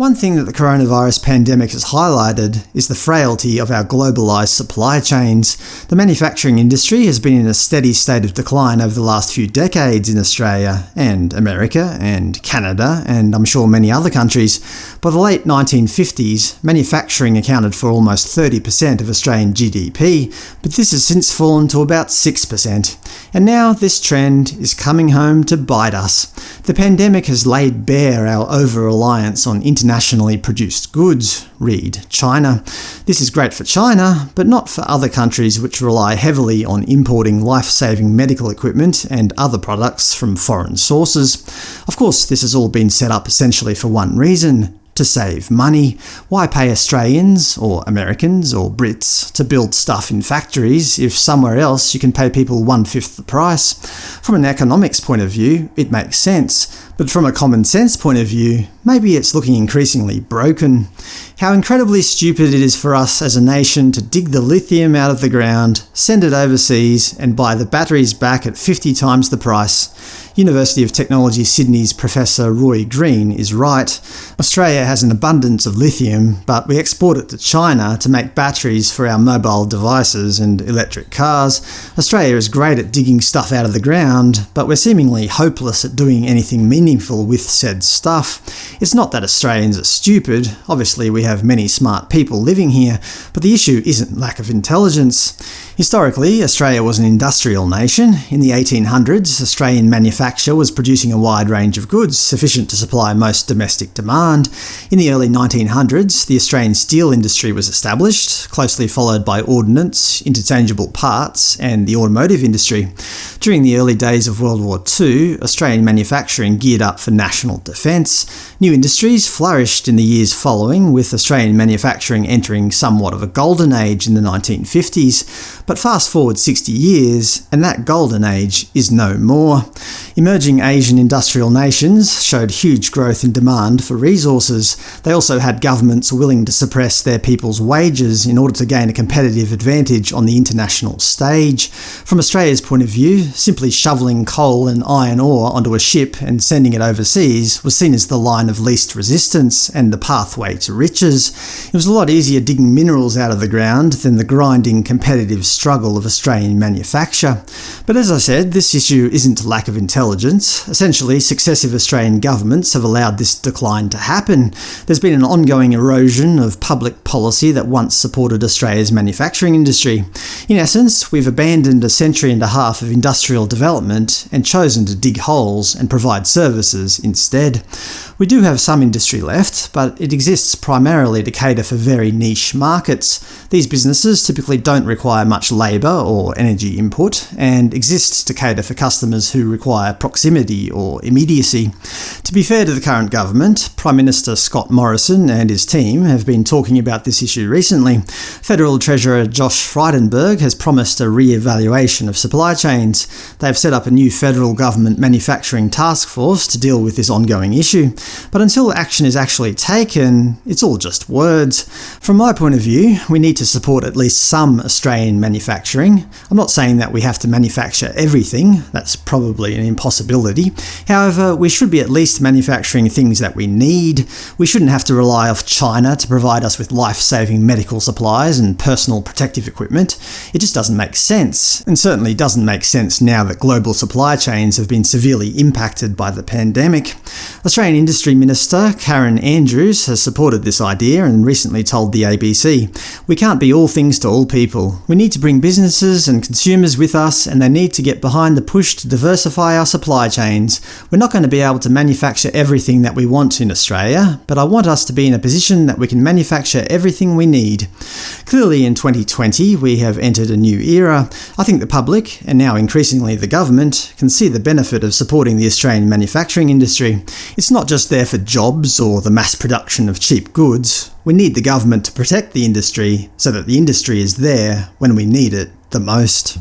One thing that the coronavirus pandemic has highlighted is the frailty of our globalised supply chains. The manufacturing industry has been in a steady state of decline over the last few decades in Australia, and America, and Canada, and I'm sure many other countries. By the late 1950s, manufacturing accounted for almost 30% of Australian GDP, but this has since fallen to about 6%. And now this trend is coming home to bite us. The pandemic has laid bare our over-reliance on internationally produced goods, read China. This is great for China, but not for other countries which rely heavily on importing life-saving medical equipment and other products from foreign sources. Of course, this has all been set up essentially for one reason to save money. Why pay Australians, or Americans, or Brits to build stuff in factories if somewhere else you can pay people one-fifth the price? From an economics point of view, it makes sense, but from a common sense point of view, maybe it's looking increasingly broken. How incredibly stupid it is for us as a nation to dig the lithium out of the ground, send it overseas, and buy the batteries back at 50 times the price. University of Technology Sydney's Professor Roy Green is right. Australia has an abundance of lithium, but we export it to China to make batteries for our mobile devices and electric cars. Australia is great at digging stuff out of the ground, but we're seemingly hopeless at doing anything meaningful with said stuff. It's not that Australians are stupid, obviously we have many smart people living here, but the issue isn't lack of intelligence. Historically, Australia was an industrial nation. In the 1800s, Australian manufacture was producing a wide range of goods, sufficient to supply most domestic demand. In the early 1900s, the Australian steel industry was established, closely followed by ordnance, interchangeable parts, and the automotive industry. During the early days of World War II, Australian manufacturing geared up for national defence. New industries flourished in the years following, with Australian manufacturing entering somewhat of a golden age in the 1950s. But fast forward 60 years, and that golden age is no more. Emerging Asian industrial nations showed huge growth in demand for resources. They also had governments willing to suppress their people's wages in order to gain a competitive advantage on the international stage. From Australia's point of view, simply shoveling coal and iron ore onto a ship and sending it overseas was seen as the line of least resistance and the pathway to riches. It was a lot easier digging minerals out of the ground than the grinding competitive struggle of Australian manufacture. But as I said, this issue isn't lack of intelligence. Essentially, successive Australian governments have allowed this decline to happen. There's been an ongoing erosion of public policy that once supported Australia's manufacturing industry. In essence, we've abandoned a century and a half of industrial development and chosen to dig holes and provide services instead. We do have some industry left, but it exists primarily to cater for very niche markets. These businesses typically don't require much labour or energy input, and exist to cater for customers who require proximity or immediacy. To be fair to the current government, Prime Minister Scott Morrison and his team have been talking about this issue recently. Federal Treasurer Josh Frydenberg has promised a re-evaluation of supply chains. They have set up a new federal government manufacturing task force to deal with this ongoing issue. But until action is actually taken, it's all just words. From my point of view, we need to support at least some Australian manufacturing. I'm not saying that we have to manufacture everything, that's probably an impossibility. However, we should be at least manufacturing things that we need. We shouldn't have to rely off China to provide us with life-saving medical supplies and personal protective equipment. It just doesn't make sense, and certainly doesn't make sense now that global supply chains have been severely impacted by the pandemic. Australian industry Industry Minister Karen Andrews has supported this idea and recently told the ABC, We can't be all things to all people. We need to bring businesses and consumers with us and they need to get behind the push to diversify our supply chains. We're not going to be able to manufacture everything that we want in Australia, but I want us to be in a position that we can manufacture everything we need. Clearly in 2020 we have entered a new era. I think the public, and now increasingly the government, can see the benefit of supporting the Australian manufacturing industry. It's not just there for jobs or the mass production of cheap goods. We need the government to protect the industry so that the industry is there when we need it the most.